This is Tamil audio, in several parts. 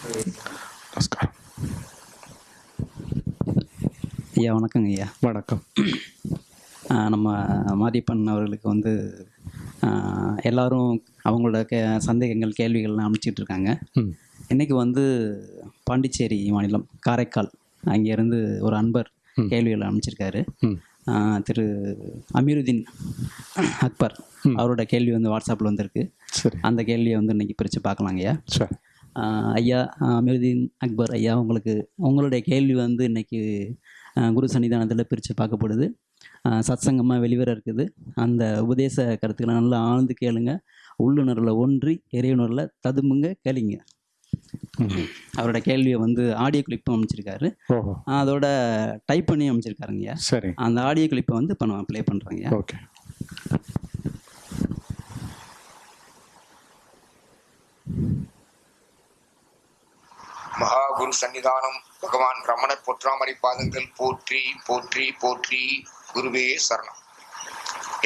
நமஸ்காரம் ஐயா வணக்கங்க ஐயா. வணக்கம். நம்ம மாரியப்பன் அவர்களுக்கு வந்து எல்லாரும் அவங்களோட கே சந்தேகங்கள் கேள்விகள்லாம் அனுப்பிச்சிட்டு இருக்காங்க ம். இன்னைக்கு வந்து பாண்டிச்சேரி மாநிலம் காரைக்கால். அங்கேருந்து ஒரு அன்பர் கேள்விகளை அனுப்பிச்சிருக்காரு. திரு அமீருதீன் அக்பர் அவரோட கேள்வி வந்து வாட்ஸ்அப்பில் வந்திருக்கு. சரி. அந்த கேள்வியை வந்து இன்னைக்கு பிரித்து பார்க்கலாங்க ஐயா அமீருதீன் அக்பர் ஐயா உங்களுக்கு உங்களுடைய கேள்வி வந்து இன்னைக்கு ஆஹ் குரு சன்னிதானத்தில் பிரித்து பார்க்கப்படுது. சத்சங்கமாக வெளிவர இருக்குது. அந்த உபதேச கருத்துக்களை நல்லா ஆழ்ந்து கேளுங்க. உள்ளுணர்வில் ஒன்றி இறையுணர்வில் ததும்புங்க கேளுங்க. அவரோட கேள்வியை வந்து ஆடியோ கிளிப்பும் அமைச்சிருக்காரு. அதோட டைப் பண்ணி அமைச்சிருக்காருங்கய்யா சரி. அந்த ஆடியோ கிளிப்பை வந்து இப்போ நான் ப்ளே பண்ணுறேங்கய்யா ஓகே. மகாகுரு சன்னிதானம் பகவான் ரமணர் பொற்றாமரை பாதங்கள் போற்றி போற்றி போற்றி குருவே சரணம்.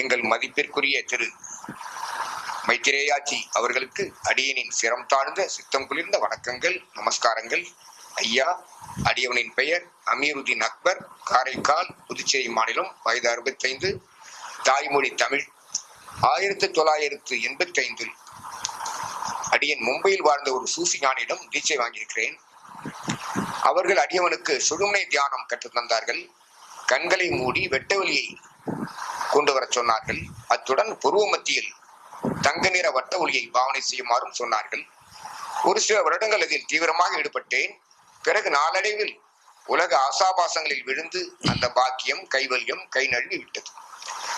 எங்கள் மதிப்பிற்குரிய திரு மைத்திரேயாச்சி அவர்களுக்கு அடியனின் சிரம் தாழ்ந்த சித்தம் குளிர்ந்த வணக்கங்கள் நமஸ்காரங்கள். ஐயா அடியவனின் பெயர் அமீருதீன் அக்பர். காரைக்கால் புதுச்சேரி மாநிலம் வயது அறுபத்தைந்து. தாய்மொழி தமிழ் ஆயிரத்தி தொள்ளாயிரத்து எண்பத்தி ஐந்தில் அடியன் மும்பையில் வாழ்ந்த ஒரு சூஃபி ஞானியிடம் தீட்சை வாங்கியிருக்கிறேன். அவர்கள் அடியவனுக்கு சுழுமுனை தியானம் கற்றுத் தந்தார்கள். கண்களை மூடி வெட்டவெளியை கொண்டு வரச் சொன்னார்கள். அத்துடன் புருவ மத்தியில் தங்க நிற வட்ட ஒளியை பாவனை செய்யுமாறும் சொன்னார்கள். ஒரு சில வருடங்கள் அதில் தீவிரமாக ஈடுபட்டேன். பிறகு நாளடைவில் உலக ஆசாபாசங்களில் விழுந்து அந்த பாக்கியம் கைவல்யம் கை நழுவி விட்டது.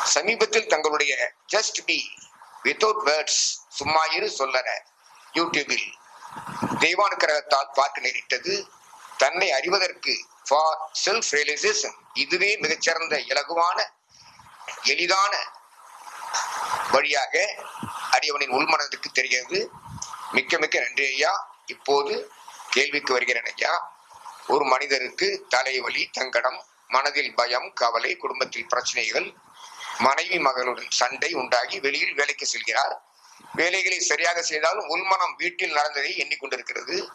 சமீபத்தில் தங்களுடைய ஜஸ்ட் பி வித்தவுட் வேர்ட்ஸ் சும்மா இரு சொல்லற யூடியூபில் தெய்வானுக்கிரகத்தால் பார்க்க நேரிட்டது. தன்னை அறிவதற்கு ஃபார் செல்ஃப் ரியலைசேஷன் இதுவே மிகச்சிறந்த இலகுவான எளிதான வழியாக அடியவனின் உள்மனதிற்கு தெரிகிறது. மிக்க மிக்க நன்றி ஐயா. இப்போது கேள்விக்கு வருகிறேன் ஐயா. ஒரு மனிதருக்கு தலைவலி தங்கடம் மனதில் பயம் கவலை குடும்பத்தில் பிரச்சனைகள் மனைவி மகளுடன் சண்டை உண்டாகி வெளியில் வேலைக்கு செல்கிறார். வேலைகளை சரியாக செய்தாலும் உள்மனம் வீட்டில் நடந்ததை எண்ணிக்கொண்டிருக்கிறது.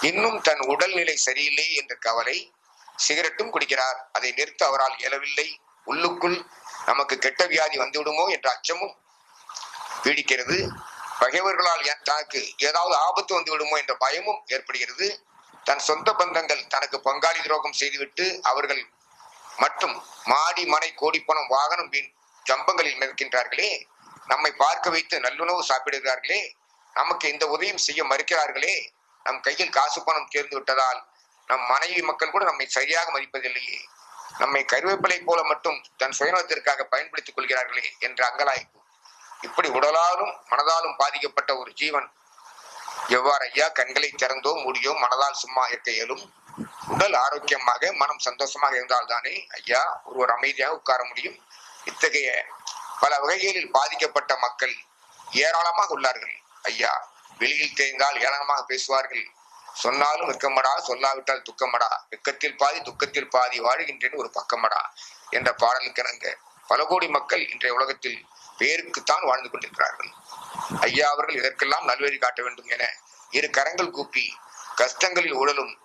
இன்னும் தன் உடல்நிலை சரியில்லை என்ற கவலை சிகரெட்டும் குடிக்கிறார். அதை நிறுத்த அவரால் இயலவில்லை. உள்ளுக்குள் நமக்கு கெட்ட வியாதி வந்துவிடுமோ என்ற அச்சமும் பீடிக்கிறது. பகைவர்களால் தனக்கு ஏதாவது ஆபத்து வந்து விடுமோ என்ற பயமும் ஏற்படுகிறது. தன் சொந்த பந்தங்கள் தனக்கு பங்காளி துரோகம் செய்துவிட்டு அவர்கள் மற்றும் மாடி மனை கோடிப்பணம் வாகனம் வீண் ஜம்பங்களில் நிற்கின்றார்களே நம்மை பார்க்க வைத்து நல்லுணவு சாப்பிடுகிறார்களே. நமக்கு இந்த உதவியும் செய்ய மறுக்கிறார்களே. நம் கையில் காசு பணம் சேர்ந்து விட்டதால் நம் மனைவி மக்கள் கூட நம்மை சரியாக மதிப்பதில்லையே. நம்மை கருவேப்பிலை போல மட்டும் தன் சுயநலத்திற்காக பயன்படுத்திக் கொள்கிறார்களே என்ற அங்கலாய்ப்பு. இப்படி உடலாலும் மனதாலும் பாதிக்கப்பட்ட ஒரு ஜீவன் எவ்வாறு ஐயா கண்களை திறந்தோ மூடியோ மனதால் சும்மா இருக்க இயலும்? உடல் ஆரோக்கியமாக மனம் சந்தோஷமாக இருந்தால்தானே ஐயா ஒருவர் அமைதியாக உட்கார முடியும்? இத்தகைய பல வகைகளில் பாதிக்கப்பட்ட மக்கள் ஏராளமாக உள்ளார்கள் ஐயா. வெளியில் தேய்ந்தால் ஏளனமாக பேசுவார்கள். சொன்னாலும் வெக்கமடா சொல்லாவிட்டால் துக்கமடா. வெக்கத்தில் பாதி துக்கத்தில் பாதி வாழ்கின்றேன் ஒரு பக்கமடா என்ற பாடலுக்கு இணங்க பல கோடி மக்கள் இன்றைய உலகத்தில் பேருக்குத்தான் வாழ்ந்து கொண்டிருக்கிறார்கள். ஐயா அவர்கள் இதற்கெல்லாம் நல்வழி காட்ட வேண்டும் என இரு கரங்கள் கூப்பி கஷ்டங்களில் உடலும்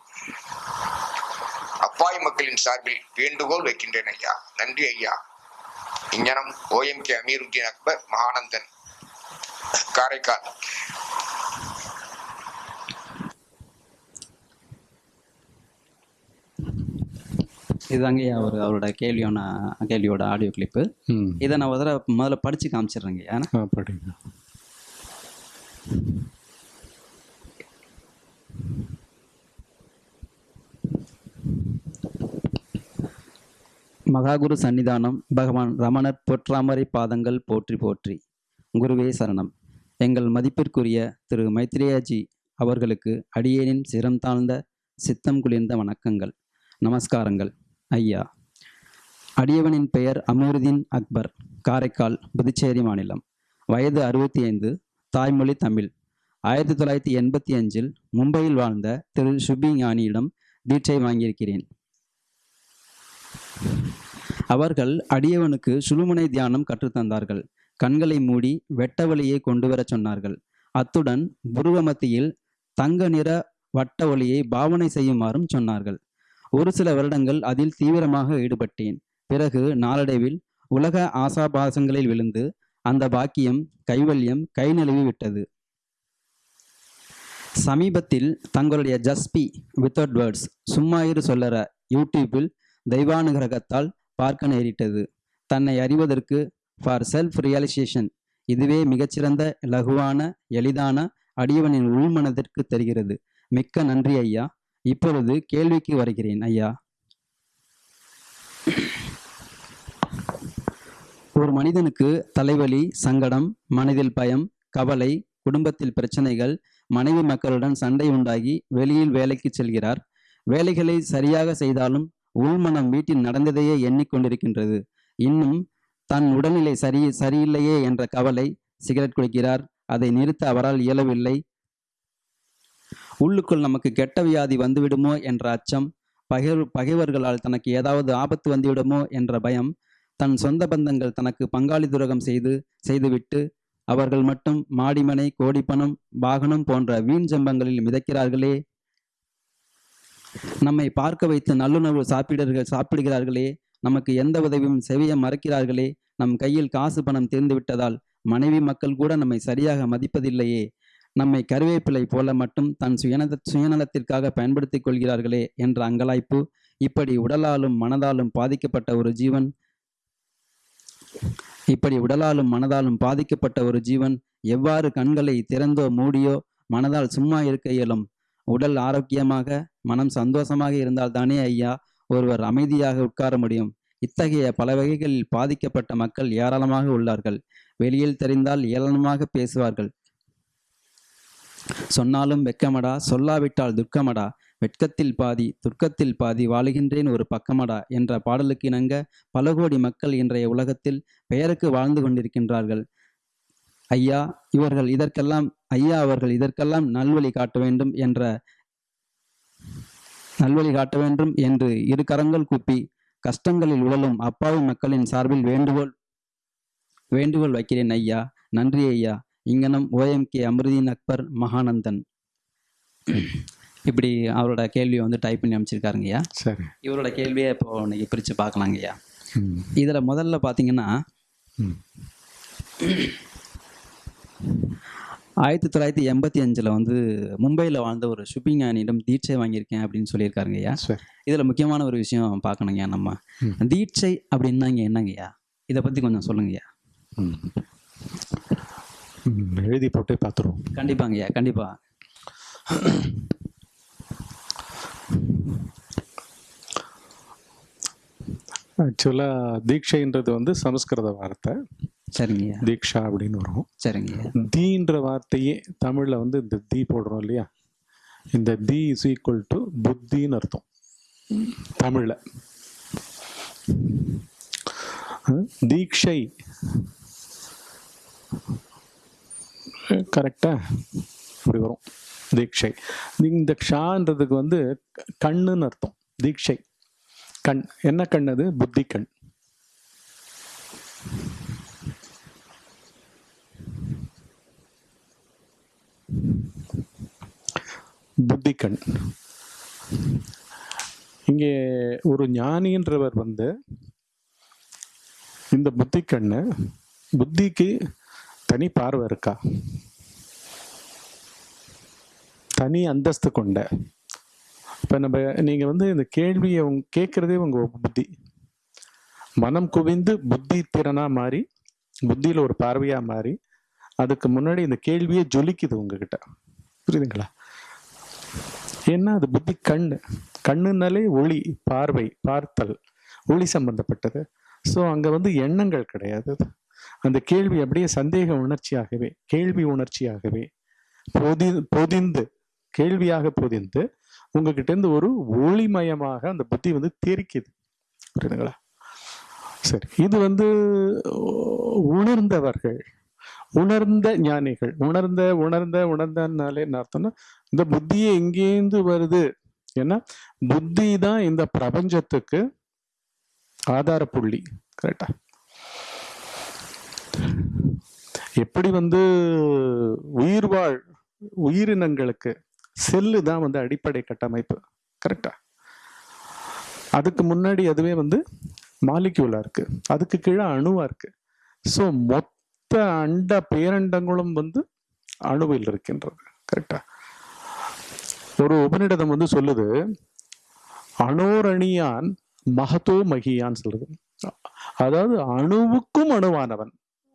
அப்பாய் மக்களின் சார்பில் வேண்டுகோள் வைக்கின்றேன் ஐயா. நன்றி ஐயா. இஞ்ஞனம் O M K Ameeruddin Akbar Mahanandan Karaikal. இதுதாங்கய்யா அவர் அவரோட கேள்வியான கேள்வியோட ஆடியோ கிளிப்பு இதை நான் தடவை முதல்ல படித்து காமிச்சிடுறேங்கய்யா ஆ படிங்க. மகாகுரு சன்னிதானம் பகவான் ரமணர் பொற்றாமரை பாதங்கள் போற்றி போற்றி. குருவே சரணம். எங்கள் மதிப்பிற்குரிய திரு மைத்ரேயாஜி அவர்களுக்கு அடியேனின் சிரம் தாழ்ந்த சித்தம் குளிர்ந்த வணக்கங்கள். நமஸ்காரங்கள். ஐயா. அடியவனின் பெயர் அமீருதீன் அக்பர். காரைக்கால் புதுச்சேரி மாநிலம். வயது அறுபத்தி ஐந்து தாய்மொழி தமிழ். ஆயிரத்தி தொள்ளாயிரத்தி எண்பத்தி அஞ்சில் மும்பையில் வாழ்ந்த திரு. சுபி ஞானியிடம் தீட்சை வாங்கியிருக்கிறேன். அவர்கள் அடியவனுக்கு சுழுமுனை தியானம் கற்றுத்தந்தார்கள் கண்களை மூடி வெட்ட வழியை கொண்டு வரச் சொன்னார்கள். அத்துடன் புருவ மத்தியில் தங்க நிற வட்ட ஒளியை பாவனை செய்யுமாறும் சொன்னார்கள். ஒரு சில வருடங்கள் அதில் தீவிரமாக ஈடுபட்டேன். பிறகு நாளடைவில் உலக ஆசாபாசங்களில் விழுந்து அந்த பாக்கியம் கைவல்யம் கை நழுவி விட்டது. சமீபத்தில் தங்களுடைய ஜஸ்பி வித்தவுட் வேர்ட்ஸ் சும்மா இரு சொல்லற யூடியூப்பில் தெய்வானுகிரகத்தால் பார்க்க நேரிட்டது. தன்னை அறிவதற்கு ஃபார் செல்ஃப் ரியலைசேஷன் இதுவே மிகச்சிறந்த லகுவான எளிதான அடியவனின் உள்மனதிற்கு தெரிகிறது. மிக்க நன்றி ஐயா. இப்பொழுது கேள்விக்கு வருகிறேன் ஐயா. ஒரு மனிதனுக்கு தலைவலி சங்கடம் மனதில் பயம் கவலை குடும்பத்தில் பிரச்சனைகள் மனைவி மக்களுடன் சண்டை உண்டாகி வெளியில் வேலைக்கு செல்கிறார். வேலைகளை சரியாக செய்தாலும் உள்மனம் வீட்டில் நடந்ததையே எண்ணிக்கொண்டிருக்கின்றது. இன்னும் தன் உடல்நிலை சரி சரியில்லையே என்ற கவலை சிகரெட் குடிக்கிறார். அதை நிறுத்த அவரால் இயலவில்லை. உள்ளுக்குள் நமக்கு கெட்ட வியாதி வந்துவிடுமோ என்ற அச்சம் பகைவர் பகைவர்களால் தனக்கு ஏதாவது ஆபத்து வந்துவிடுமோ என்ற பயம் தன் சொந்த பந்தங்கள் தனக்கு பங்காளி துரகம் செய்து செய்துவிட்டு அவர்கள் மட்டும் மாடிமனை கோடிப்பணம் வாகனம் போன்ற வீண் ஜம்பங்களில் மிதக்கிறார்களே. நம்மை பார்க்க வைத்து நல்லுணர்வு சாப்பிடுகள் சாப்பிடுகிறார்களே. நமக்கு எந்த உதவியும் செவிய மறக்கிறார்களே. நம் கையில் காசு பணம் தீர்ந்து விட்டதால் மனைவி மக்கள் கூட நம்மை சரியாக மதிப்பதில்லையே. நம்மை கருவேப்பிலை போல மட்டும் தன் சுயநல சுயநலத்திற்காக பயன்படுத்திக் கொள்கிறார்களே என்ற அங்கலாய்ப்பு இப்படி உடலாலும் மனதாலும் பாதிக்கப்பட்ட ஒரு ஜீவன் இப்படி உடலாலும் மனதாலும் பாதிக்கப்பட்ட ஒரு ஜீவன் எவ்வாறு கண்களை திறந்தோ மூடியோ மனதால் சும்மா இருக்க இயலும்? உடல் ஆரோக்கியமாக மனம் சந்தோஷமாக இருந்தால் தானே ஐயா ஒருவர் அமைதியாக உட்கார முடியும்? இத்தகைய பல வகைகளில் பாதிக்கப்பட்ட மக்கள் ஏராளமாக உள்ளார்கள். வெளியில் தெரிந்தால் ஏளனமாக பேசுவார்கள். சொன்னாலும் வெக்கமடா சொல்லாவிட்டால் துர்க்கமடா வெட்கத்தில் பாதி துர்க்கத்தில் பாதி வாழுகின்றேன் ஒரு பக்கமடா என்ற பாடலுக்கு இணங்க பல கோடி மக்கள் இன்றைய உலகத்தில் பெயருக்கு வாழ்ந்து கொண்டிருக்கின்றார்கள். ஐயா இவர்கள் இதற்கெல்லாம் ஐயா அவர்கள் இதற்கெல்லாம் நல்வழி காட்ட வேண்டும் என்ற நல்வழி காட்ட வேண்டும் என்று இரு கரங்கள் கூப்பி கஷ்டங்களில் உழலும் அப்பாவி மக்களின் சார்பில் வேண்டுகோள் வேண்டுகோள் வைக்கிறேன் ஐயா. நன்றி ஐயா. இங்கனம் ஓஎம்கே அமிர்தீன் அக்பர் மகானந்தன் இப்படி அவரோட கேள்வியை வந்து டைப் பண்ணி அமைச்சிருக்காருங்கய்யா சரி. இவரோட கேள்வியை இப்போ இன்னைக்கு பிரித்து பார்க்கலாங்கய்யா ம். இதில் முதல்ல பார்த்தீங்கன்னா ஆயிரத்தி தொள்ளாயிரத்தி எண்பத்தி அஞ்சில் வந்து மும்பையில் வாழ்ந்த ஒரு ஷுப்பிங் ஞானியிடம் தீட்சை வாங்கியிருக்கேன் அப்படின்னு சொல்லியிருக்காருங்கய்யா சரி. இதில் முக்கியமான ஒரு விஷயம் பார்க்கணுங்கய்யா நம்ம. தீட்சை அப்படின்னா இங்கே என்னங்கய்யா இதை பற்றி கொஞ்சம் சொல்லுங்கய்யா எழுதி போட்டு பார்த்துருவோம் கண்டிப்பாங்கய்யா கண்டிப்பாக ஆக்சுவலாக தீட்சைன்றது வந்து சமஸ்கிருத வார்த்தை. சரிங்கய்யா தீக்ஷா அப்படின்னு வரும். சரிங்கய்யா தீன்ற வார்த்தையே தமிழில் வந்து இந்த தீ போடுறோம் இல்லையா? இந்த தி இஸ் ஈக்குவல் டு புத்தின்னு அர்த்தம். தமிழில். தீக்ஷை கரெக்டாக இப்படி வரும். தீட்சை. இந்த க்ஷான்றதுக்கு வந்து கண்ணுன்னு அர்த்தம். தீட்சை. கண். என்ன கண் அது? புத்தி கண். புத்தி கண். இங்கே ஒரு ஞானின்றவர் வந்து இந்த புத்தி கண்ணு புத்திக்கு தனி பார்வை இருக்கா? தனி அந்தஸ்து கொண்ட. இப்போ நம்ம நீங்கள் வந்து இந்த கேள்வியை உங் கேட்குறதே உங்கள் புத்தி. மனம் குவிந்து புத்தி திறனாக மாறி புத்தியில் ஒரு பார்வையாக மாறி அதுக்கு முன்னாடி இந்த கேள்வியே ஜொலிக்குது உங்ககிட்ட. புரியுதுங்களா? ஏன்னா அது புத்தி கண். கண்ணுனாலே ஒளி பார்வை பார்த்தல் ஒளி சம்பந்தப்பட்டது. ஸோ அங்கே வந்து எண்ணங்கள் கிடையாது. அந்த கேள்வி அப்படியே சந்தேக உணர்ச்சியாகவே கேள்வி உணர்ச்சியாகவே பொதி பொதிந்து கேள்வியாக பொதிந்து உங்ககிட்ட இருந்து ஒரு ஒளிமயமாக அந்த புத்தி வந்து தெரிக்குது. புரியுதுங்களா? சரி இது வந்து உணர்ந்தவர்கள் உணர்ந்த ஞானிகள் உணர்ந்த உணர்ந்த உணர்ந்தனாலே என்ன அர்த்தம்னா இந்த புத்தியை எங்கேருந்து வருது? ஏன்னா புத்தி தான் இந்த பிரபஞ்சத்துக்கு ஆதார புள்ளி கரெக்டா எப்படி வந்து உயிர்வாழ் உயிரினங்களுக்கு செல்லு தான் வந்து அடிப்படை கட்டமைப்பு. கரெக்டா அதுக்கு முன்னாடி அதுவே வந்து மாலிக்யூலா இருக்கு. அதுக்கு கீழே அணுவா இருக்கு. ஸோ மொத்த அண்ட பேரண்டங்களும் வந்து அணுவில் இருக்கின்றது. கரெக்டா ஒரு உபநிடதம் வந்து சொல்லுது அணோரணியான் மகத்தோ மகியான்னு சொல்லுது. அதாவது அணுவுக்கும் அணுவானவன்.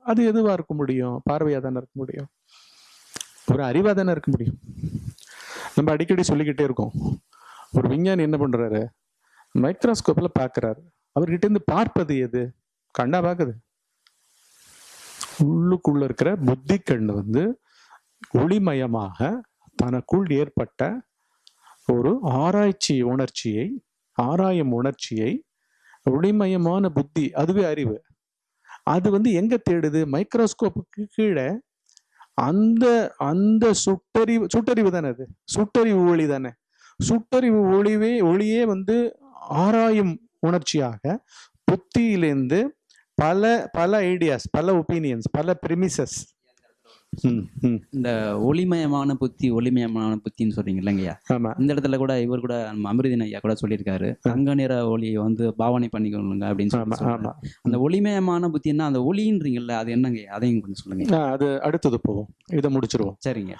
அது எதுவா இருக்க முடியும்? பார்வையா தானே இருக்க முடியும்? ஒரு அறிவா தானே இருக்க முடியும்? நம்ம அடிக்கடி சொல்லிக்கிட்டே இருக்கோம். ஒரு விஞ்ஞானி என்ன பண்றாரு? மைக்ரோஸ்கோப்ல பார்க்குறாரு அவர்கிட்ட இருந்து பார்ப்பது எது? கண்ணா பார்க்குது உள்ளுக்குள்ள இருக்கிற புத்தி கண் வந்து ஒளிமயமாக தனக்குள் ஏற்பட்ட ஒரு ஆராய்ச்சி உணர்ச்சியை ஆராயும் உணர்ச்சியை ஒளிமயமான புத்தி அதுவே அறிவு. அது வந்து எங்க தேடுது? மைக்ரோஸ்கோப்புக்கு கீழே அந்த அந்த சுட்டறிவு சுட்டறிவு தானே அது? சுட்டறிவு ஒளி தானே? சுட்டறிவு ஒளிவே ஒளியே வந்து ஆராயும் உணர்ச்சியாக புத்தியிலேருந்து பல பல ஐடியாஸ் பல ஒப்பீனியன்ஸ் பல பிரிமிசஸ் இந்த ஒளிமயமான புத்தி ஒளிமயமான புத்தின்னு சொல்றீங்க இல்லைங்கய்யா இந்த இடத்துல கூட இவர் கூட நம்ம அமிர்தின் ஐயா கூட சொல்லியிருக்காரு. தங்க நிற ஒளியை வந்து பாவனை பண்ணிக்கொள்ளுங்க அப்படின்னு சொல்லி. அந்த ஒளிமயமான புத்தின்னா அந்த ஒளின்றீங்கல்ல அது என்னங்கய்யா அதையும் கொஞ்சம் சொல்லுங்க. அது அடுத்தது போவோம். இதை முடிச்சிருவோம். சரிங்க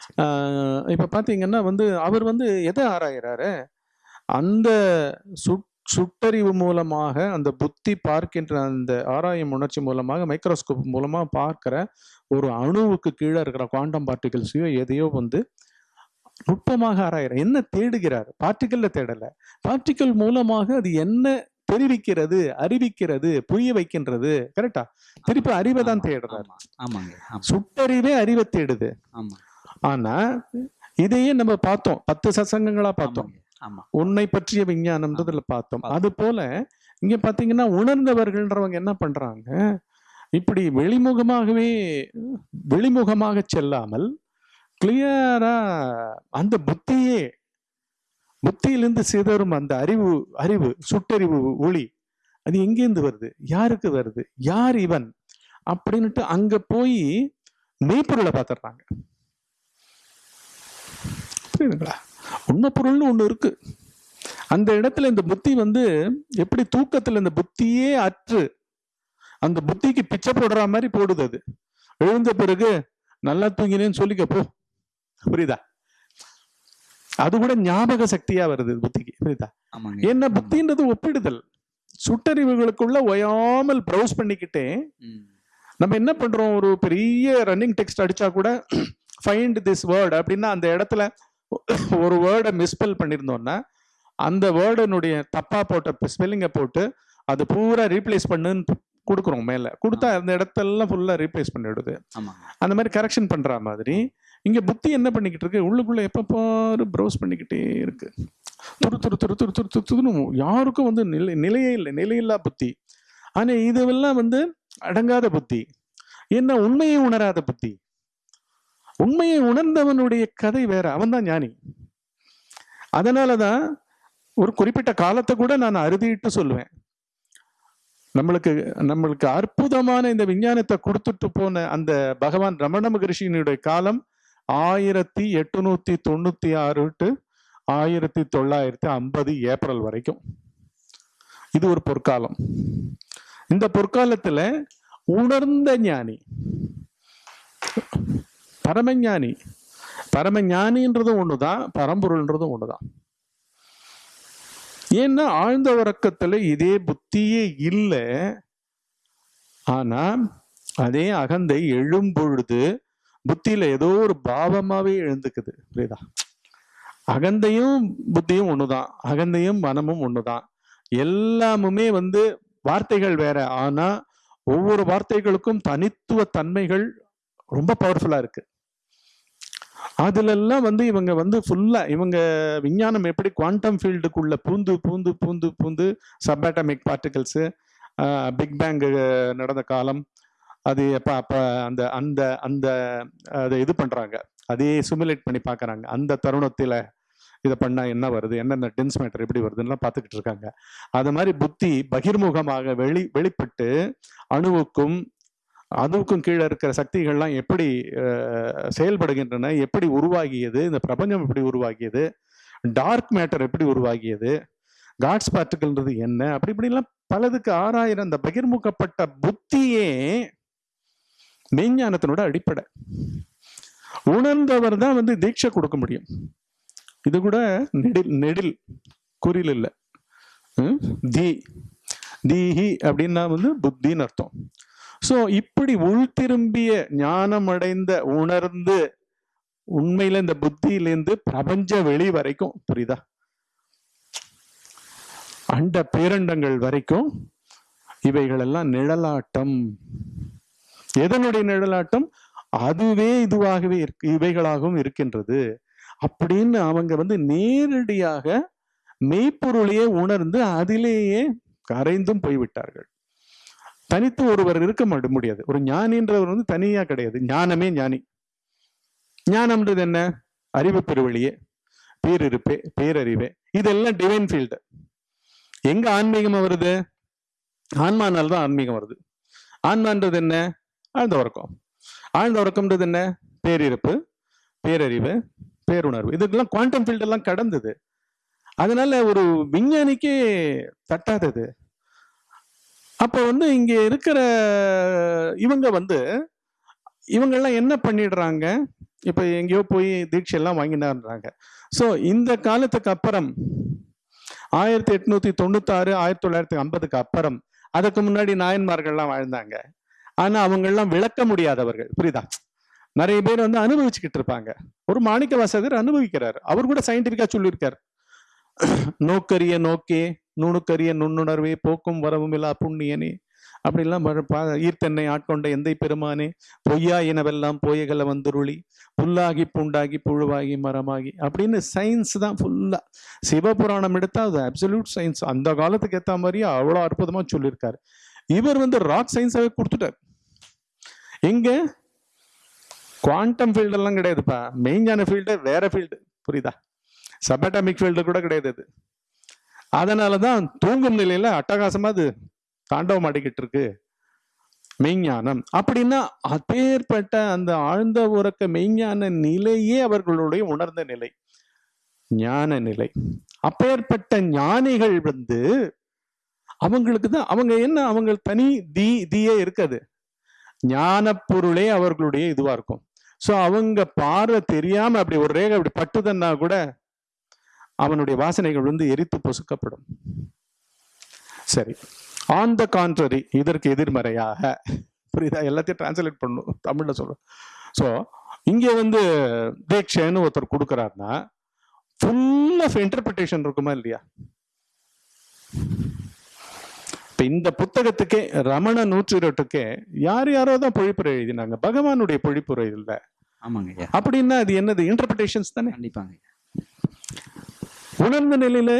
இப்ப பாத்தீங்கன்னா வந்து அவர் வந்து எதை ஆராயிறாரு? அந்த சுட் சுட்டறிவு மூலமாக அந்த புத்தி பார்க்கின்ற அந்த ஆராயும் உணர்ச்சி மூலமாக மைக்ரோஸ்கோப் மூலமா பார்க்கிற ஒரு அணுவுக்கு கீழே இருக்கிற குவாண்டம் பார்ட்டிகல்ஸையோ எதையோ வந்து நுட்பமாக ஆராயிறார் என்ன தேடுகிறார்? பார்ட்டிக்கல்ல தேடல. பார்ட்டிக்கல் மூலமாக அது என்ன தெரிவிக்கிறது அறிவிக்கிறது புரிய வைக்கின்றது கரெக்டா திருப்பி அறிவை தான் தேடுறாரு. ஆமா, ஆமாங்க ஆமா. சுட்டறிவே அறிவை தேடுது. ஆனா இதையே நம்ம பார்த்தோம். பத்து சசங்கங்களா பார்த்தோம். உன்னை பற்றிய விஞ்ஞானம்ன்றதுல பார்த்தோம். பார்த்தோம். அது போல இங்க பாத்தீங்கன்னா உணர்ந்தவர்கள்ன்றவங்க என்ன பண்றாங்க? இப்படி வெளிமுகமாகவே வெளிமுகமாக செல்லாமல் கிளியரா அந்த புத்தியே புத்தியிலிருந்து சிதறும் அந்த அறிவு அறிவு சுட்டறிவு ஒளி அது எங்கேருந்து வருது? யாருக்கு வருது? யார் இவன்? அப்படின்னுட்டு அங்க போய் மெய்ப்பொருளை பார்த்துடுறாங்க. புரியுதுங்களா? உண்மை பொருள்னு ஒண்ணு இருக்கு. அந்த இடத்துல இந்த புத்தி வந்து எப்படி தூக்கத்துல இந்த புத்தியே அற்று அந்த புத்திக்கு பிச்சை போடுற மாதிரி போடுது அது. எழுந்த பிறகு நல்லா தூங்கினேன்னு சொல்லிக்க போ. புரியுதா? அது கூட ஞாபக சக்தியா வருது புத்திக்கு. புரியுதா? என்ன புத்தின்றது ஒப்பிடுதல். சுட்டறிவுகளுக்குள்ள ஒயாமல் ப்ரௌஸ் பண்ணிக்கிட்டே. நம்ம என்ன பண்றோம்? ஒரு பெரிய ரன்னிங் டெக்ஸ்ட் அடிச்சா கூட ஃபைண்ட் திஸ் வேர்ட் அப்படின்னா அந்த இடத்துல ஒரு வேர்டை மிஸ்பெல் பண்ணியிருந்தோம்னா அந்த வேர்டனுடைய தப்பா போட்ட ஸ்பெல்லிங்கை போட்டு அது பூரா ரீப்ளேஸ் பண்ணுன்னு கொடுக்குறோம் மேல. கொடுத்தா அந்த இடத்தெல்லாம் ஃபுல்லா ரீப்ளேஸ் பண்ணிடுது. ஆமாங்க அந்த மாதிரி கரெக்ஷன் பண்ற மாதிரி இங்க புத்தி என்ன பண்ணிக்கிட்டு இருக்கு? உள்ளுக்குள்ள எப்ப பாரு ப்ரௌஸ் பண்ணிக்கிட்டே இருக்கு. துரு துரு துரு துரு துரு துரு துருன்னு யாருக்கும் வந்து நிலை நிலையே இல்லை. நிலையில்லா புத்தி. ஆனா இதுவெல்லாம் வந்து அடங்காத புத்தி. என்ன உண்மையை உணராத புத்தி. உண்மையை உணர்ந்தவனுடைய கதை வேற. அவன் தான் ஞானி. அதனாலதான் ஒரு குறிப்பிட்ட காலத்தை கூட நான் அறுதிட்டு சொல்லுவேன். நம்மளுக்கு நம்மளுக்கு அற்புதமான இந்த விஞ்ஞானத்தை கொடுத்துட்டு போன அந்த பகவான் ரமண மகரிஷியினுடைய காலம் ஆயிரத்தி எட்டுநூத்தி தொண்ணூத்தி ஆறு டு ஆயிரத்தி தொள்ளாயிரத்தி ஐம்பது ஏப்ரல் வரைக்கும். இது ஒரு பொற்காலம். இந்த பொற்காலத்துல உணர்ந்த ஞானி. பரமஞானி. பரமஞானின்றதும் தான் பரம்பொருள்ன்றதும் ஒன்று தான் ஏன்னா ஆழ்ந்த உறக்கத்தில் இதே புத்தியே இல்லை. ஆனால் அதே அகந்தை எழும் பொழுது ஏதோ ஒரு பாவமாகவே எழுந்துக்குது புரியுதா? அகந்தையும் புத்தியும் ஒன்று தான் அகந்தையும் மனமும் ஒன்று தான் எல்லாமுமே வந்து வார்த்தைகள் வேற. ஆனால் ஒவ்வொரு வார்த்தைகளுக்கும் தனித்துவ தன்மைகள் ரொம்ப பவர்ஃபுல்லாக இருக்குது அதுல எல்லாம் வந்து இவங்க வந்து ஃபுல்லாக இவங்க விஞ்ஞானம் எப்படி குவாண்டம் ஃபீல்டுக்குள்ள பூந்து பூந்து பூந்து பூந்து சப்பாட்டமிக் பார்ட்டிகல்ஸு பிக் பேங் நடந்த காலம் அது எப்போ அப்போ அந்த அந்த அந்த அதை இது பண்ணுறாங்க அதே சிமுலேட் பண்ணி பார்க்குறாங்க அந்த தருணத்தில் இதை பண்ணால் என்ன வருது? என்னென்ன டென்ஸ் மேட்டர் எப்படி வருதுன்னு பார்த்துக்கிட்டு இருக்காங்க. அது மாதிரி புத்தி பகிர்முகமாக வெளி வெளிப்பட்டு அணுவுக்கும் அதுக்கும் கீழே இருக்கிற சக்திகள்லாம் எப்படி செயல்படுகின்றன எப்படி உருவாகியது இந்த பிரபஞ்சம் எப்படி உருவாகியது டார்க் மேட்டர் எப்படி உருவாகியது காட்ஸ் பார்ட்டிகள்ன்றது என்ன அப்படி இப்படிலாம் பலதுக்கு ஆறாயிரம் அந்த பகிர்முகப்பட்ட புத்தியே மெய்ஞானத்தினோட அடிப்படை. உணர்ந்தவர் தான் வந்து தீட்சை கொடுக்க முடியும். இது கூட நெடில் நெடில் குறில் இல்லை. ம்? தி. தீஹி அப்படின்னா வந்து புத்தின்னு அர்த்தம். ஸோ இப்படி உள்திரும்பிய ஞானம் அடைந்த உணர்ந்து உண்மையில இந்த புத்தியிலேருந்து பிரபஞ்ச வெளி வரைக்கும் புரியுதா? அண்ட பேரண்டங்கள் வரைக்கும் இவைகளெல்லாம் நிழலாட்டம். எதனுடைய நிழலாட்டம்? அதுவே இதுவாகவே இருக்கு இவைகளாகவும் இருக்கின்றது. அப்படின்னு அவங்க வந்து நேரடியாக மெய்ப்பொருளையே உணர்ந்து அதிலேயே கரைந்தும் போய்விட்டார்கள். தனித்து ஒருவர் இருக்க முடியாது. ஒரு ஞானின்றவர் வந்து தனியா கிடையாது. ஞானமே ஞானி. ஞானம்ன்றது என்ன? அறிவு பெருவழியே பேரிருப்பே பேரறிவே. இதெல்லாம் டிவைன் ஃபீல்டு எங்க ஆன்மீகமா வருது? ஆன்மானால் தான் ஆன்மீகம் வருது. ஆன்மான்றது என்ன? ஆழ்ந்த உறக்கம். ஆழ்ந்த உறக்கம்ன்றது என்ன? பேரிருப்பு பேரறிவு பேருணர்வு. இதுக்கெல்லாம் குவாண்டம் ஃபீல்டு எல்லாம் கடந்தது. அதனால ஒரு விஞ்ஞானிக்கே தட்டாதது. அப்போ வந்து இங்கே இருக்கிற இவங்க வந்து இவங்கெல்லாம் என்ன பண்ணிடுறாங்க? இப்போ எங்கேயோ போய் தீட்சை எல்லாம் வாங்கினான்றாங்க ஸோ இந்த காலத்துக்கு அப்புறம் ஆயிரத்தி எட்நூத்தி தொண்ணூத்தாறு ஆயிரத்தி தொள்ளாயிரத்தி ஐம்பதுக்கு அப்புறம் அதுக்கு முன்னாடி நாயன்மார்கள்லாம் வாழ்ந்தாங்க. ஆனா அவங்கெல்லாம் விளக்க முடியாதவர்கள். புரியுதா? நிறைய பேர் வந்து அனுபவிச்சுக்கிட்டு இருப்பாங்க. ஒரு மாணிக்க வாசகர் அனுபவிக்கிறார். அவர் கூட சயின்டிபிக்கா சொல்லியிருக்கார். நோக்கரிய நோக்கே நுணுக்கரிய நுண்ணுணர்வே போக்கும் வரவும் இல்லா புண்ணியனே. அப்படிலாம் ஈர்த்தென்னை ஆட்கொண்ட எந்தை பெருமானே பொய்யா இனவெல்லாம் போயகல வந்துருளி புல்லாகி புண்டாகி புழுவாகி மரமாகி அப்படின்னு சயின்ஸ் தான் ஃபுல்லா சிவபுராணம் எடுத்தா அது அப்சல்யூட் சயின்ஸ் அந்த காலத்துக்கு ஏத்த மாதிரியே அவ்வளோ அற்புதமா சொல்லியிருக்காரு. இவர் வந்து ராக் சயின்ஸாவே கொடுத்துட்டார். எங்க? குவாண்டம் ஃபீல்டு எல்லாம் கிடையாதுப்பா. மெயினான ஃபீல்டு வேற ஃபீல்டு புரியுதா? சபட்டாமிக் ஃபீல்டு கூட கிடையாது அதனால தான் தூங்கும் நிலையில அட்டகாசமா அது தாண்டவம் ஆடிக்கிட்டு இருக்கு மெய்ஞானம். அப்படின்னா அப்பேற்பட்ட அந்த ஆழ்ந்த உறக்க மெய்ஞான நிலையே அவர்களுடைய உணர்ந்த நிலை. ஞான நிலை. அப்பேற்பட்ட ஞானிகள் வந்து அவங்களுக்கு தான் அவங்க என்ன அவங்க தனி தீ தீயே இருக்காது. ஞான பொருளே அவர்களுடைய இதுவா இருக்கும். ஸோ அவங்க பார்வை தெரியாம அப்படி ஒரு ரேகை அப்படி பட்டுதுன்னா கூட அவனுடைய வாசனைகள் வந்து எரித்து பொசுக்கப்படும். சரி. ஆன் த கான்ட்ரரி இதற்கு எதிர்மறையாக. புரியுதா? எல்லாத்தையும் டிரான்ஸ்லேட் பண்ணும். தமிழ்ல சொல்றோம். ஸோ இங்க வந்து தீட்சைன்னு ஒருத்தர் கொடுக்குறாருன்னா ஃபுல் ஆஃப் இன்டர்பிரிட்டேஷன் இருக்குமா இல்லையா? இப்ப இந்த புத்தகத்துக்கே ரமண நூற்றிரட்டுக்கே யார் யாரோ தான் பொழிப்புரை எழுதினாங்க. பகவானுடைய பொழிப்புரை இல்லை. ஆமாங்க அப்படின்னா அது என்னது? இன்டர்பிரிட்டேஷன்ஸ் தானே? கண்டிப்பாங்க உணர்ந்த நிலையில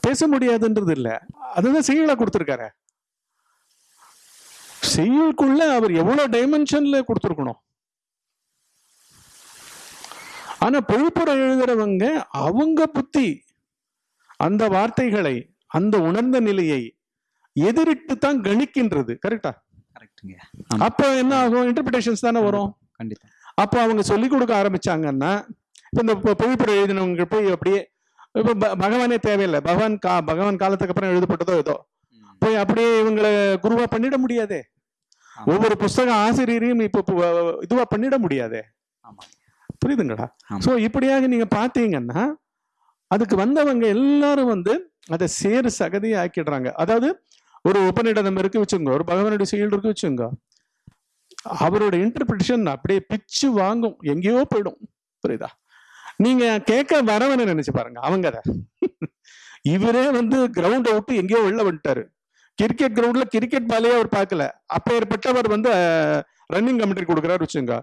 பேச முடியாதுன்றது இல்ல. அதுதான் செய்யுளா கொடுத்திருக்காரு. செய்யுளுக்குள்ள அவர் எவ்வளவு டைமென்ஷன்ல கொடுத்திருக்கணும். ஆனா பொழிப்புரை எழுதுறவங்க அவங்க புத்தி அந்த வார்த்தைகளை அந்த உணர்ந்த நிலையை எதிரிட்டு தான் கணிக்கின்றது கரெக்டா கரெக்டுங்க அப்ப என்ன ஆகும்? இன்டர்பிரேஷன்ஸ் தானே வரும். கண்டிப்பா. அப்போ அவங்க சொல்லிக் கொடுக்க ஆரம்பிச்சாங்கன்னா இந்த பொழிப்புரை எழுதினவங்க போய் அப்படியே இப்போ பகவானே தேவையில்லை. பகவான் கா பகவான் காலத்துக்கு அப்புறம் எழுதப்பட்டதோ ஏதோ. போய் அப்படியே இவங்களை குருவா பண்ணிட முடியாதே. ஒவ்வொரு புஸ்தக ஆசிரியரையும் இப்போ இதுவா பண்ணிட முடியாதே. புரியுதுங்களா. சோ இப்படியாக நீங்க பாத்தீங்கன்னா அதுக்கு வந்தவங்க எல்லாரும் வந்து அதை சேறு சகதியை ஆக்கிடுறாங்க. அதாவது ஒரு உபநிடதம் இருக்கு வச்சுங்க ஒரு பகவானுடைய செயல் இருக்கு வச்சுங்க அவரோட இன்டர்பிரிட்டேஷன் அப்படியே பிச்சு வாங்கும். எங்கேயோ போயிடும். புரியுதா? நீங்க கேட்க வரவனை நினைச்சு பாருங்க அவங்க அதை. இவரே வந்து கிரவுண்டை விட்டு எங்கேயோ வெளில வந்துட்டாரு. கிரிக்கெட் கிரவுண்ட்ல கிரிக்கெட் பாலையே அவர் பார்க்கல. அப்பேற்பட்டவர் வந்து ரன்னிங் கமெண்ட்ரி கொடுக்குறாரு வச்சுங்க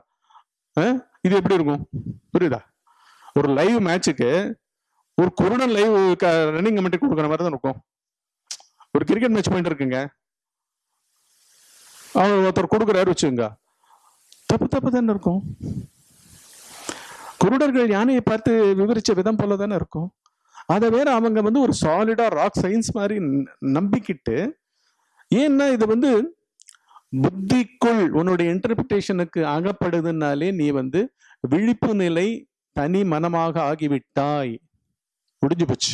இது எப்படி இருக்கும்? புரியுதா? ஒரு லைவ் மேட்சுக்கு ஒரு குருடன் லைவ் ரன்னிங் கமெண்ட்ரி கொடுக்குற மாதிரி தான் இருக்கும். ஒரு கிரிக்கெட் மேட்ச் பாயிண்ட் இருக்குங்க. அவர் ஒருத்தர் கொடுக்குறாரு வச்சுங்க தப்பு தப்பு தானே இருக்கும். குருடர்கள் யானையை பார்த்து விவரிச்ச விதம் போல தானே இருக்கும்? அதை வேற அவங்க வந்து ஒரு சாலிடா ராக் சயின்ஸ் மாதிரி நம்பிக்கிட்டு ஏன்னா இது வந்து புத்திக்குள் உன்னுடைய இன்டர்பிரிட்டேஷனுக்கு அகப்படுதுனாலே நீ வந்து விழிப்பு நிலை தனி மனமாக ஆகிவிட்டாய். முடிஞ்சு போச்சு.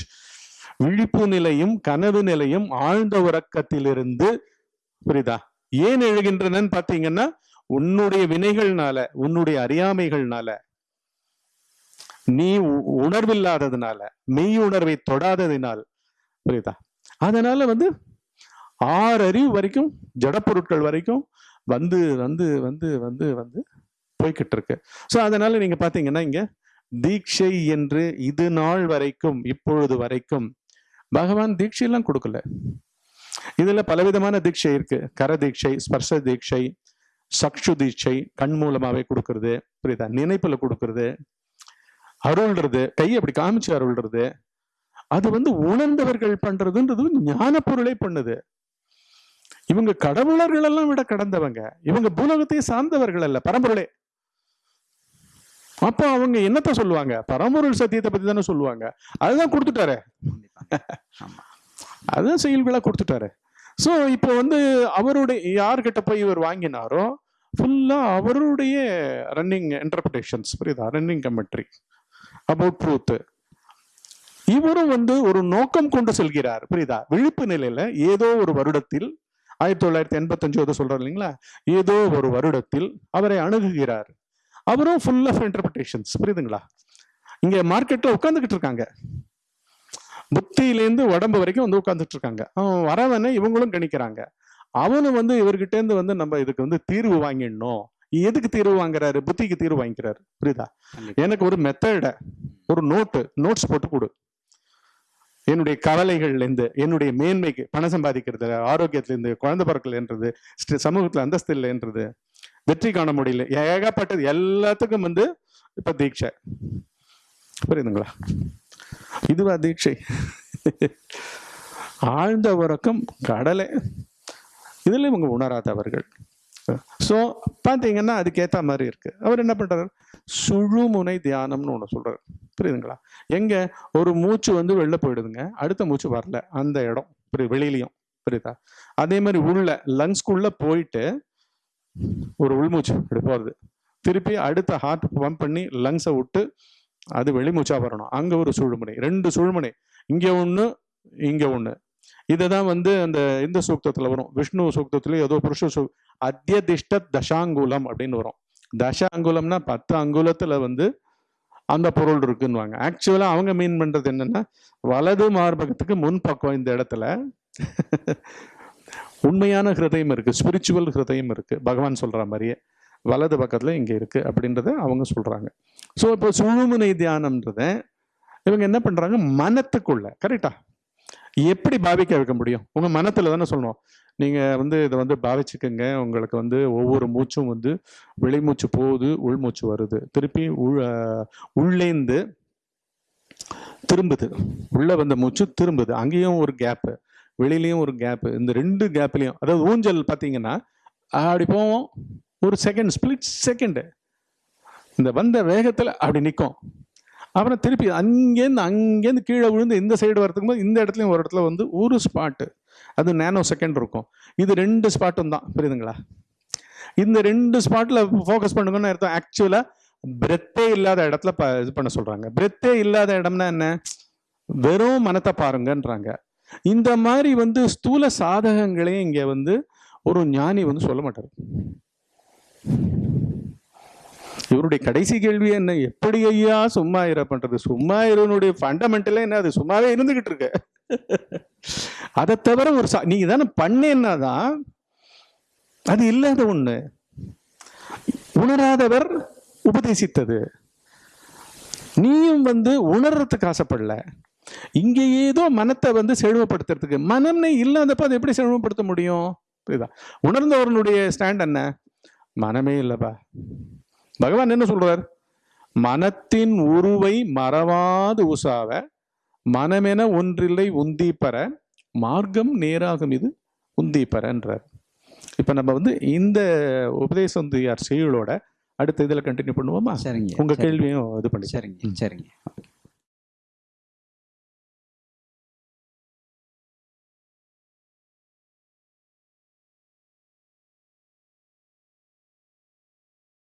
விழிப்பு நிலையும் கனவு நிலையும் ஆழ்ந்த உறக்கத்திலிருந்து புரியுதா? ஏன் எழுகின்றனன்னு பார்த்தீங்கன்னா உன்னுடைய வினைகள்னால உன்னுடைய அறியாமைகள்னால. நீ உ- உணர்வில்லாததுனால மெய் உணர்வை தொடாததினால் புரியுதா? அதனால வந்து ஆறு அறிவு வரைக்கும் ஜடப்பொருட்கள் வரைக்கும் வந்து வந்து வந்து வந்து வந்து போய்கிட்டு இருக்கு ஸோ அதனால நீங்க பாத்தீங்கன்னா இங்க தீட்சை என்று இது நாள் வரைக்கும் இப்பொழுது வரைக்கும் பகவான் தீட்சையெல்லாம் கொடுக்கல. இதுல பலவிதமான தீட்சை இருக்கு. கர தீட்சை ஸ்பர்ஷ தீட்சை சக்ஷு தீட்சை கண் மூலமாவே கொடுக்கறது புரியுதா? நினைப்புல கொடுக்கறது அருள்றது கையை அப்படி காமிச்சு அருள்றது. அது வந்து உணர்ந்தவர்கள் பண்றதுன்றது ஞான பொருளை பண்ணுது. இவங்க கடவுளர்கள் எல்லாம் விட கடந்தவங்க. இவங்க பூலோகத்தை சார்ந்தவர்கள் அல்ல பரம்பொருளே. அப்போ அவங்க என்னத்த சொல்லுவாங்க? பரம்பொருள் சத்தியத்தை பத்தி தானே சொல்லுவாங்க. அதுதான் கொடுத்துட்டாரு. ஆமா. அதுதான் செயல்களா கொடுத்துட்டாரு. ஸோ இப்போ வந்து அவருடைய யார்கிட்ட போய் இவர் வாங்கினாரோ ஃபுல்லா அவருடைய ரன்னிங் இன்டர்பிரேஷன்ஸ் புரியுதா? ரன்னிங் கமெண்ட்ரி அபவுட் ட்ரூத் இவரும் வந்து ஒரு நோக்கம் கொண்டு செல்கிறார். புரியுதா? விழிப்பு நிலையில ஏதோ ஒரு வருடத்தில் ஆயிரத்தி தொள்ளாயிரத்தி எண்பத்தஞ்சு ஏதோ சொல்றாரு இல்லைங்களா? ஏதோ ஒரு வருடத்தில் அவரை அணுகுகிறார். அவரும் ஃபுல் ஆஃப் இன்டர்பிரேஷன்ஸ் புரியுதுங்களா? இங்க மார்க்கெட்ல உட்காந்துக்கிட்டு இருக்காங்க. புத்தியிலேருந்து உடம்பு வரைக்கும் வந்து உட்காந்துட்டு இருக்காங்க. அவன் வரவனை இவங்களும் கணிக்கிறாங்க. அவனும் வந்து இவர்கிட்ட இருந்து வந்து நம்ம இதுக்கு வந்து தீர்வு வாங்கிடணும். எதுக்கு தீர்வு வாங்குறாரு? புத்திக்கு தீர்வு வாங்கிக்கிறாரு. புரியுதா. எனக்கு ஒரு மெத்தட ஒரு நோட்டு நோட்ஸ் போட்டு கொடு. என்னுடைய கவலைகள்ல இருந்து என்னுடைய மேன்மைக்கு பணம் சம்பாதிக்கிறது ஆரோக்கியத்துல இருந்து குழந்தை பிறக்கலன்றது சமூகத்துல அந்தஸ்து இல்லைன்றது வெற்றி காண முடியல ஏகப்பட்டது எல்லாத்துக்கும் வந்து இப்ப தீட்சை. புரியுதுங்களா? இதுவா தீட்சை. ஆழ்ந்த உறக்கம் கடலை. இதுல இவங்க உணராதவர்கள். ஸோ பார்த்தீங்கன்னா அதுக்கேற்ற மாதிரி இருக்குது அவர் என்ன பண்ணுறாரு சுழுமுனை தியானம்னு ஒன்று சொல்கிறார் புரியுதுங்களா? எங்கே ஒரு மூச்சு வந்து வெளில போயிடுதுங்க. அடுத்த மூச்சு வரல. அந்த இடம். புரியுது வெளியிலையும். புரியுதா? அதே மாதிரி உள்ள லங்ஸ்குள்ளே போயிட்டு ஒரு உள்மூச்சு அப்படி போகிறது திருப்பி அடுத்த ஹார்ட் பம்ப் பண்ணி லங்ஸை விட்டு அது வெளிமூச்சா வரணும். அங்கே ஒரு சுழுமுனை. ரெண்டு சுழுமுனை. இங்கே ஒன்று இங்கே ஒன்று இதை தான் வந்து அந்த இந்த சூக்தத்தில் வரும். விஷ்ணு சூக்தத்துலயும் ஏதோ புருஷ சூ அத்தியதிஷ்ட தசாங்குலம் அப்படின்னு வரும். தச அங்குலம்னா பத்து அங்குலத்தில் வந்து அந்த பொருள் இருக்குன்னுவாங்க. ஆக்சுவலாக அவங்க மீன் பண்ணுறது என்னன்னா வலது மார்பகத்துக்கு முன் பக்கம் இந்த இடத்துல உண்மையான ஹிருதயம் இருக்குது ஸ்பிரிச்சுவல் ஹிருதயம் இருக்குது பகவான் சொல்கிற மாதிரியே. வலது பக்கத்தில் இங்கே இருக்குது அப்படின்றத அவங்க சொல்கிறாங்க ஸோ இப்போ சுழுமுனை தியானம்ன்றத இவங்க என்ன பண்ணுறாங்க மனத்துக்குள்ள கரெக்டாக எப்படி பாவிக்க வைக்க முடியும்? உங்க மனத்துல தானே சொல்லணும். நீங்க வந்து இதை வந்து பாவிச்சுக்கோங்க. உங்களுக்கு வந்து ஒவ்வொரு மூச்சும் வந்து வெளிமூச்சு போகுது உள்மூச்சு வருது. திருப்பி உள் உள்ளேந்து திரும்புது. உள்ள வந்த மூச்சு திரும்புது. அங்கேயும் ஒரு கேப்பு வெளியிலையும் ஒரு கேப்பு இந்த ரெண்டு கேப்லேயும் அதாவது ஊஞ்சல் பார்த்தீங்கன்னா அப்படி போவோம். ஒரு செகண்ட் ஸ்பிளிட் செகண்டு இந்த வந்த வேகத்தில் அப்படி நிற்கும் அப்புறம் திருப்பி அங்கேருந்து அங்கேருந்து கீழே விழுந்து இந்த சைடு வரதுக்கு போது இந்த இடத்துலையும் ஒரு இடத்துல வந்து ஒரு ஸ்பாட்டு அது நேனோ செகண்ட் இருக்கும். இது ரெண்டு ஸ்பாட்டும் தான். புரியுதுங்களா? இந்த ரெண்டு ஸ்பாட்டில் ஃபோக்கஸ் பண்ணுங்கன்னு அர்த்தம். ஆக்சுவலாக பிரெத்தே இல்லாத இடத்துல ப- இது பண்ண சொல்கிறாங்க பிரெத்தே இல்லாத இடம்னா என்ன? வெறும் மனத்தை பாருங்கன்றாங்க. இந்த மாதிரி வந்து ஸ்தூல சாதகங்களே இங்கே வந்து ஒரு ஞானி வந்து சொல்ல மாட்டார். இவருடைய கடைசி கேள்வி என்ன? எப்படி ஐயா சும்மா இர பண்றது? சும்மா இருவனுடைய ஃபண்டமெண்டலே என்ன? அது சும்மாவே இருந்துகிட்டு இருக்க. அதை தவிர ஒரு சா- நீங்க தானே பண்ணேன்னாதான் அது இல்லாத ஒண்ணு. உணராதவர் உபதேசித்தது. நீயும் வந்து உணர்றதுக்கு ஆசைப்படல. இங்க ஏதோ மனத்தை வந்து செழுமப்படுத்துறதுக்கு மனம்னே இல்லாதப்ப அதை எப்படி செழுமப்படுத்த முடியும்? புரியுதா? உணர்ந்தவர்களுடைய ஸ்டாண்ட் என்ன? மனமே இல்லைப்பா. பகவான் என்ன சொல்றார்? மனத்தின் உருவை மறவாது உசாவ மனமென ஒன்றில்லை உந்தி பெற மார்க்கம் நேராகும் இது உந்தி பெறன்றார் இப்ப நம்ம வந்து இந்த உபதேசம் யார் செயலோட அடுத்த இதுல கண்டினியூ பண்ணுவோமா? சரிங்க உங்க சரி. கேள்வியும் இது பண்ணி சரிங்க சரிங்க.